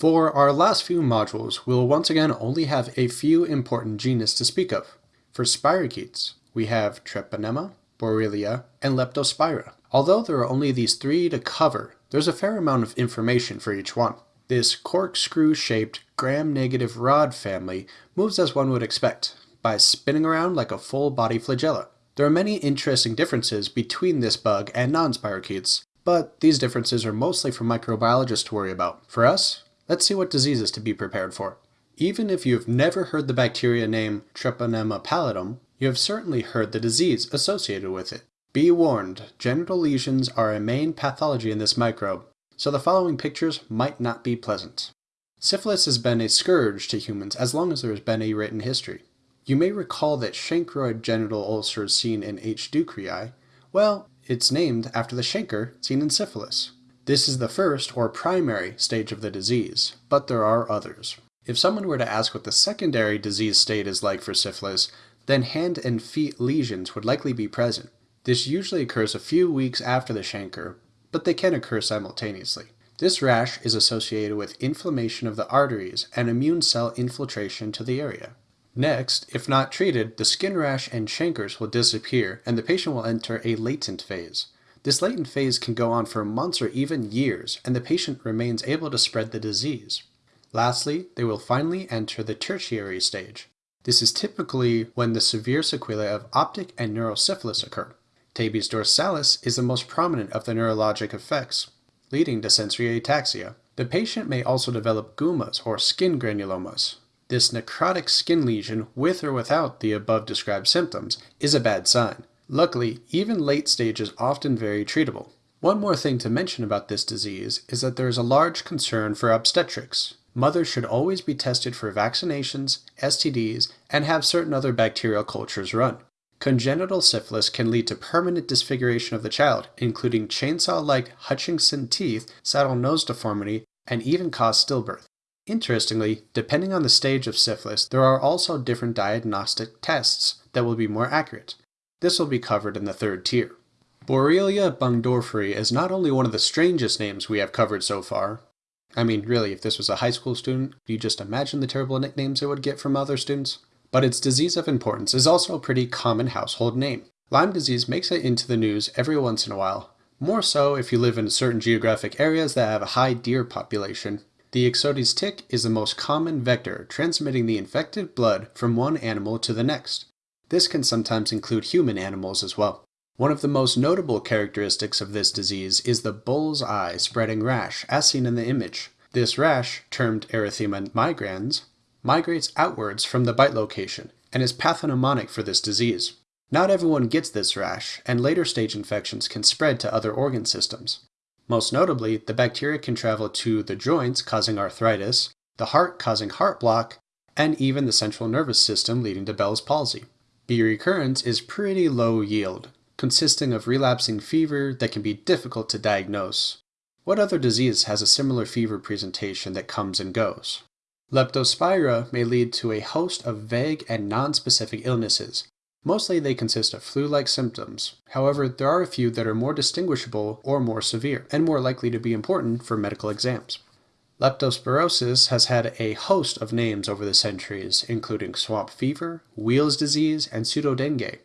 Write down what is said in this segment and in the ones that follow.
For our last few modules, we will once again only have a few important genus to speak of. For spirochetes, we have Treponema, Borrelia, and Leptospira. Although there are only these three to cover, there's a fair amount of information for each one. This corkscrew-shaped gram-negative rod family moves as one would expect, by spinning around like a full-body flagella. There are many interesting differences between this bug and non-spirochetes, but these differences are mostly for microbiologists to worry about. For us, let's see what diseases to be prepared for. Even if you've never heard the bacteria name Treponema pallidum, you have certainly heard the disease associated with it. Be warned, genital lesions are a main pathology in this microbe, so the following pictures might not be pleasant. Syphilis has been a scourge to humans as long as there has been a written history. You may recall that chancroid genital ulcers seen in H. ducreyi, well, it's named after the chancre seen in syphilis. This is the first or primary stage of the disease, but there are others. If someone were to ask what the secondary disease state is like for syphilis, then hand and feet lesions would likely be present. This usually occurs a few weeks after the chancre, but they can occur simultaneously. This rash is associated with inflammation of the arteries and immune cell infiltration to the area. Next, if not treated, the skin rash and chancres will disappear and the patient will enter a latent phase. This latent phase can go on for months or even years, and the patient remains able to spread the disease. Lastly, they will finally enter the tertiary stage. This is typically when the severe sequelae of optic and neurosyphilis occur. Tabes dorsalis is the most prominent of the neurologic effects, leading to sensory ataxia. The patient may also develop gummas or skin granulomas. This necrotic skin lesion, with or without the above described symptoms, is a bad sign. Luckily, even late stage is often very treatable. One more thing to mention about this disease is that there is a large concern for obstetrics. Mothers should always be tested for vaccinations, STDs, and have certain other bacterial cultures run. Congenital syphilis can lead to permanent disfiguration of the child, including chainsaw-like Hutchinson teeth, saddle nose deformity, and even cause stillbirth. Interestingly, depending on the stage of syphilis, there are also different diagnostic tests that will be more accurate. This will be covered in the third tier. Borrelia burgdorferi is not only one of the strangest names we have covered so far. I mean, really, if this was a high school student, you just imagine the terrible nicknames it would get from other students? But its disease of importance is also a pretty common household name. Lyme disease makes it into the news every once in a while, more so if you live in certain geographic areas that have a high deer population. The Ixodes tick is the most common vector transmitting the infected blood from one animal to the next. This can sometimes include human animals as well. One of the most notable characteristics of this disease is the bull's eye spreading rash as seen in the image. This rash, termed erythema migrans, migrates outwards from the bite location and is pathognomonic for this disease. Not everyone gets this rash, and later stage infections can spread to other organ systems. Most notably, the bacteria can travel to the joints, causing arthritis, the heart, causing heart block, and even the central nervous system, leading to Bell's palsy. B recurrentis is pretty low yield, consisting of relapsing fever that can be difficult to diagnose. What other disease has a similar fever presentation that comes and goes? Leptospira may lead to a host of vague and non-specific illnesses, Mostly they consist of flu-like symptoms. However, there are a few that are more distinguishable or more severe, and more likely to be important for medical exams. Leptospirosis has had a host of names over the centuries, including swamp fever, Weil's disease, and pseudodengue.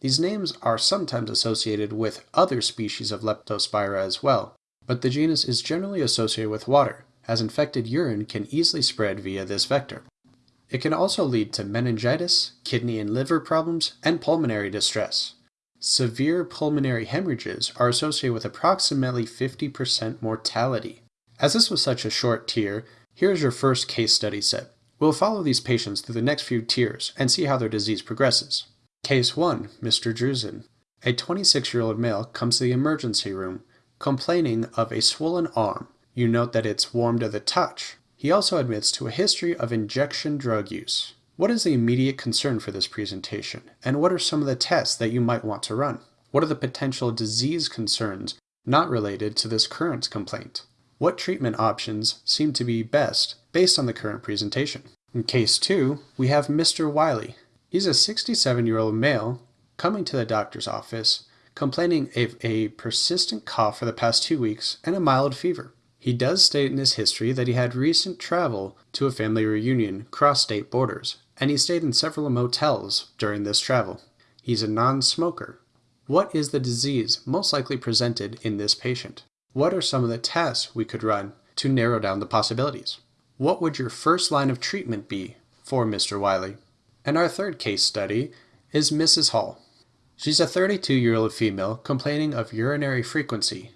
These names are sometimes associated with other species of Leptospira as well, but the genus is generally associated with water, as infected urine can easily spread via this vector. It can also lead to meningitis, kidney and liver problems, and pulmonary distress. Severe pulmonary hemorrhages are associated with approximately 50% mortality. As this was such a short tier, here's your first case study set. We'll follow these patients through the next few tiers and see how their disease progresses. Case 1, Mr. Drusen. A 26-year-old male comes to the emergency room complaining of a swollen arm. You note that it's warm to the touch, he also admits to a history of injection drug use. What is the immediate concern for this presentation, and what are some of the tests that you might want to run? What are the potential disease concerns not related to this current complaint? What treatment options seem to be best based on the current presentation? In case 2, we have Mr. Wiley. He's a 67-year-old male coming to the doctor's office complaining of a persistent cough for the past two weeks and a mild fever. He does state in his history that he had recent travel to a family reunion cross state borders, and he stayed in several motels during this travel. He's a non smoker. What is the disease most likely presented in this patient? What are some of the tests we could run to narrow down the possibilities? What would your first line of treatment be for Mr. Wiley? And our third case study is Mrs. Hall. She's a 32 year old female complaining of urinary frequency.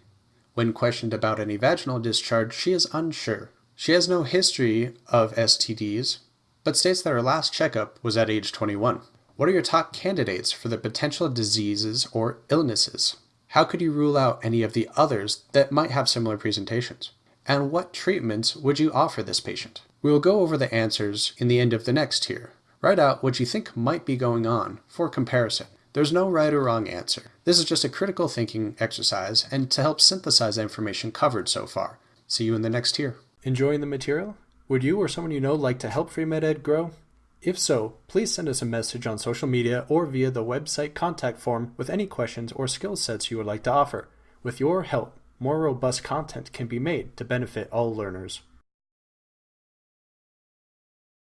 When questioned about any vaginal discharge, she is unsure. She has no history of STDs, but states that her last checkup was at age 21. What are your top candidates for the potential diseases or illnesses? How could you rule out any of the others that might have similar presentations? And what treatments would you offer this patient? We will go over the answers in the end of the next tier. Write out what you think might be going on for comparison. There's no right or wrong answer. This is just a critical thinking exercise and to help synthesize the information covered so far. See you in the next tier. Enjoying the material? Would you or someone you know like to help Free MedEd grow? If so, please send us a message on social media or via the website contact form with any questions or skill sets you would like to offer. With your help, more robust content can be made to benefit all learners.